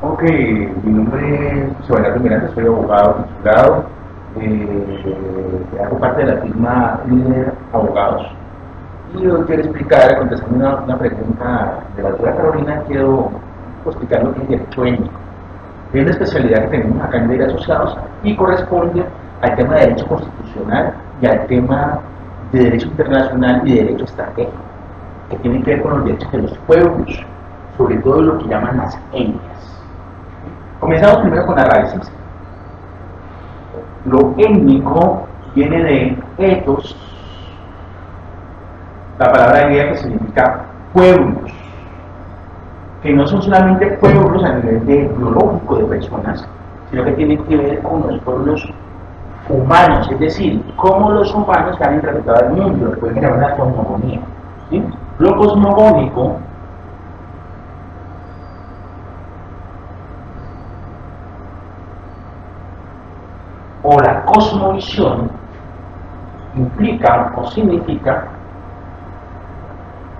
Ok, mi nombre es Bernardo Miranda, soy abogado titulado, eh, hago parte de la firma Líder Abogados y hoy quiero explicar, contestando una, pregunta de la doctora Carolina, quiero explicar lo que es derecho étnico. Es una especialidad que tenemos acá en Ley Asociados y corresponde al tema de derecho constitucional y al tema de derecho internacional y de derecho estratégico, que tiene que ver con los derechos de los pueblos, sobre todo lo que llaman las etnias. Comenzamos primero con la raíces. Lo étnico viene de etos, la palabra griega que significa pueblos, que no son solamente pueblos a nivel de biológico de personas, sino que tienen que ver con los pueblos humanos, es decir, cómo los humanos han interpretado el mundo, lo que pueden llamar la cosmogonía. ¿sí? Lo cosmogónico o la cosmovisión implica o significa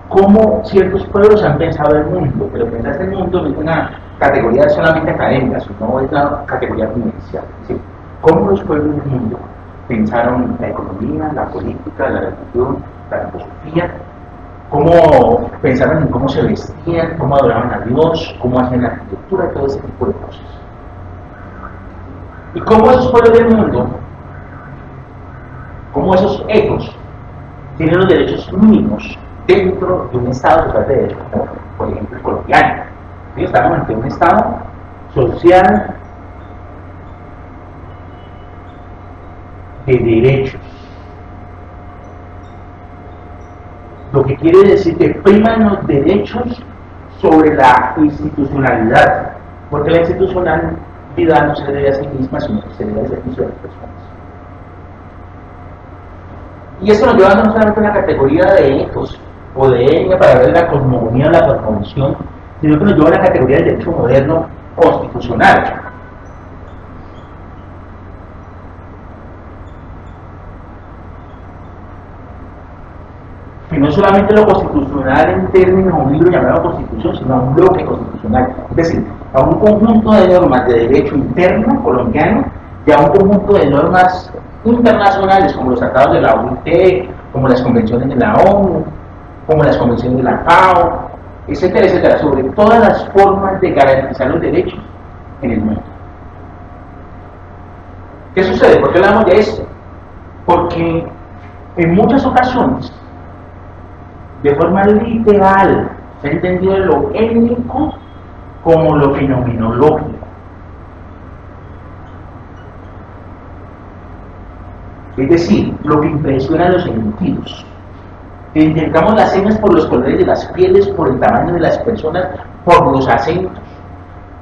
cómo ciertos pueblos han pensado el mundo, pero pensar el mundo no es una categoría solamente académica, sino es una categoría vivencial. Es decir, cómo los pueblos del mundo pensaron la economía, la política, la religión, la filosofía, cómo pensaron en cómo se vestían, cómo adoraban a Dios, cómo hacían la arquitectura, todo ese tipo de cosas. Y cómo esos pueblos del mundo, cómo esos ecos, tienen los derechos mínimos dentro de un Estado social de derecho, como por ejemplo el colombiano. Estamos ante un Estado social de derechos. Lo que quiere decir que priman los derechos sobre la institucionalidad, porque la no se debe a sí misma, sino que se debe al servicio de las personas. Y eso nos lleva no solamente a una categoría de ethos o de etnia para ver la cosmogonía o la cosmovisión, sino que nos lleva a la categoría del derecho moderno constitucional. que no solamente lo constitucional en términos de un libro llamado constitución, sino un bloque constitucional, es decir, a un conjunto de normas de derecho interno colombiano y a un conjunto de normas internacionales como los tratados de la OIT, como las convenciones de la ONU, como las convenciones de la FAO, etcétera, etcétera, sobre todas las formas de garantizar los derechos en el mundo. ¿Qué sucede? ¿Por qué hablamos de esto? Porque en muchas ocasiones de forma literal, se ha entendido lo étnico como lo fenomenológico. Es decir, lo que impresiona los sentidos. Identificamos las señas por los colores de las pieles, por el tamaño de las personas, por los acentos,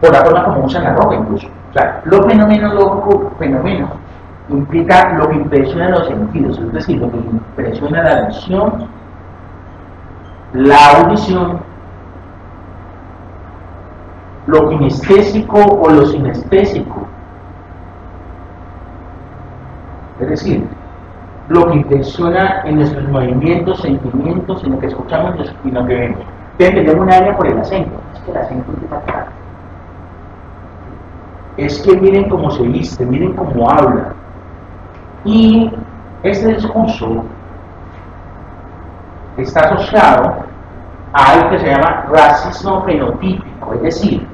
por la forma como usan la ropa incluso. O sea, lo fenomenológico, fenómeno, implica lo que impresiona los sentidos, es decir, lo que impresiona la visión, la audición, lo kinestésico o lo sinestésico. Es decir, lo que impresiona en nuestros movimientos, sentimientos, en lo que escuchamos y lo que vemos. Tenemos una área por el acento. Es que el acento es acá. Es que miren cómo se viste, miren cómo habla. Y este discurso está asociado a algo que se llama racismo fenotípico, es decir,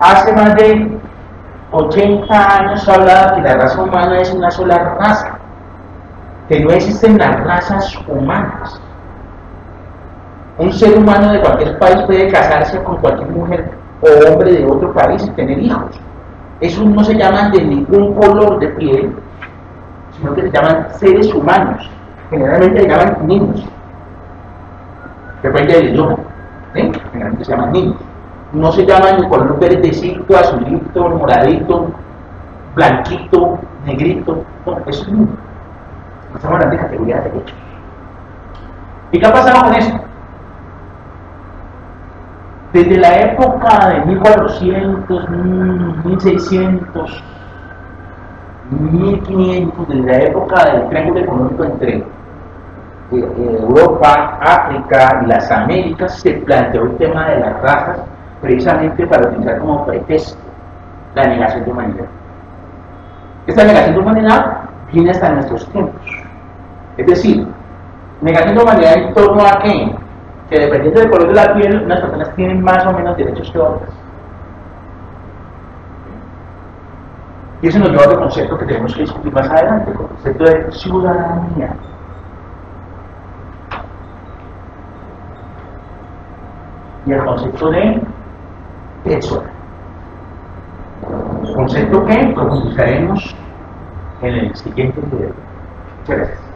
hace más de 80 años se hablaba que la raza humana es una sola raza, que no existen las razas humanas. Un ser humano de cualquier país puede casarse con cualquier mujer o hombre de otro país y tener hijos. Esos no se llaman de ningún color de piel, sino que se llaman seres humanos. Generalmente se llaman niños. Depende del idioma. ¿sí? Generalmente se llaman niños. No se llaman ni color verdecito, azulito, moradito, blanquito, negrito. No, eso es niño. Estamos hablando de categoría de derechos. ¿Y qué ha pasado con esto? Desde la época de 1400, 1600, 1500, desde la época del triángulo económico entre eh, Europa, África y las Américas se planteó el tema de las razas precisamente para utilizar como pretexto la negación de humanidad. Esta negación de humanidad viene hasta nuestros tiempos. Es decir, negación de humanidad en torno a qué? Que dependiendo del color de la piel, unas personas tienen más o menos derechos que otras. Y eso nos lleva al concepto que tenemos que discutir más adelante, el concepto de ciudadanía. Y el concepto de persona. Concepto que profundizaremos en el siguiente video. Muchas gracias.